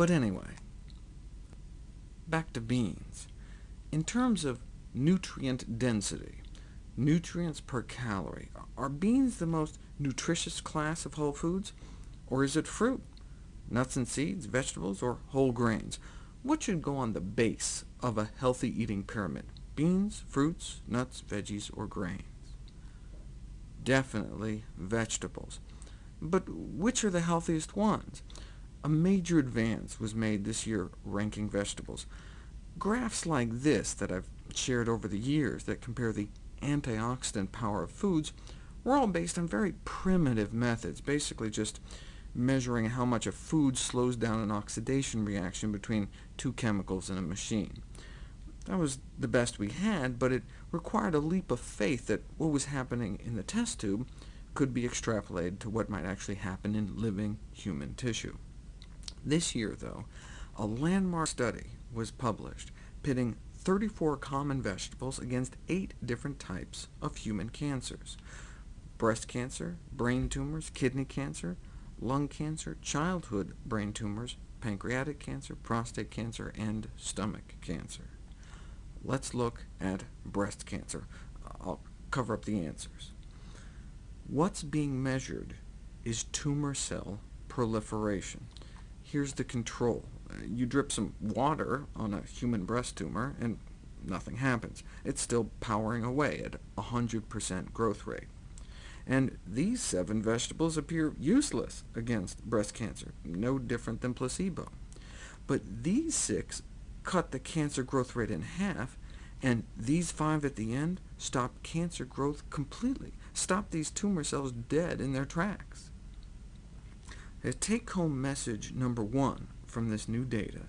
But anyway, back to beans. In terms of nutrient density, nutrients per calorie, are beans the most nutritious class of whole foods, or is it fruit, nuts and seeds, vegetables, or whole grains? What should go on the base of a healthy eating pyramid? Beans, fruits, nuts, veggies, or grains? Definitely vegetables. But which are the healthiest ones? A major advance was made this year ranking vegetables. Graphs like this that I've shared over the years that compare the antioxidant power of foods were all based on very primitive methods, basically just measuring how much a food slows down an oxidation reaction between two chemicals in a machine. That was the best we had, but it required a leap of faith that what was happening in the test tube could be extrapolated to what might actually happen in living human tissue. This year, though, a landmark study was published pitting 34 common vegetables against eight different types of human cancers— breast cancer, brain tumors, kidney cancer, lung cancer, childhood brain tumors, pancreatic cancer, prostate cancer, and stomach cancer. Let's look at breast cancer. I'll cover up the answers. What's being measured is tumor cell proliferation. Here's the control. You drip some water on a human breast tumor, and nothing happens. It's still powering away at 100% growth rate. And these seven vegetables appear useless against breast cancer, no different than placebo. But these six cut the cancer growth rate in half, and these five at the end stop cancer growth completely, stop these tumor cells dead in their tracks. The take-home message number one from this new data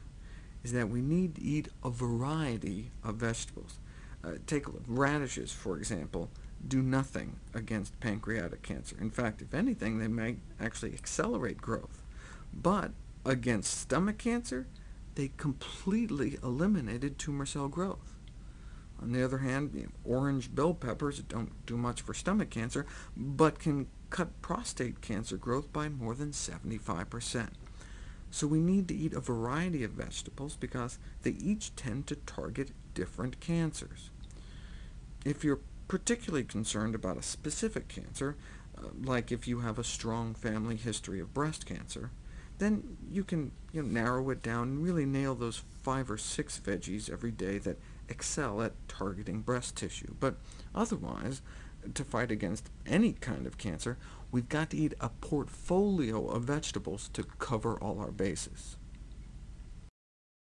is that we need to eat a variety of vegetables. Uh, take radishes, for example, do nothing against pancreatic cancer. In fact, if anything, they may actually accelerate growth. But against stomach cancer, they completely eliminated tumor cell growth. On the other hand, orange bell peppers don't do much for stomach cancer, but can cut prostate cancer growth by more than 75%. So we need to eat a variety of vegetables because they each tend to target different cancers. If you're particularly concerned about a specific cancer, uh, like if you have a strong family history of breast cancer, then you can you know, narrow it down and really nail those five or six veggies every day that excel at targeting breast tissue. But otherwise, to fight against any kind of cancer, we've got to eat a portfolio of vegetables to cover all our bases.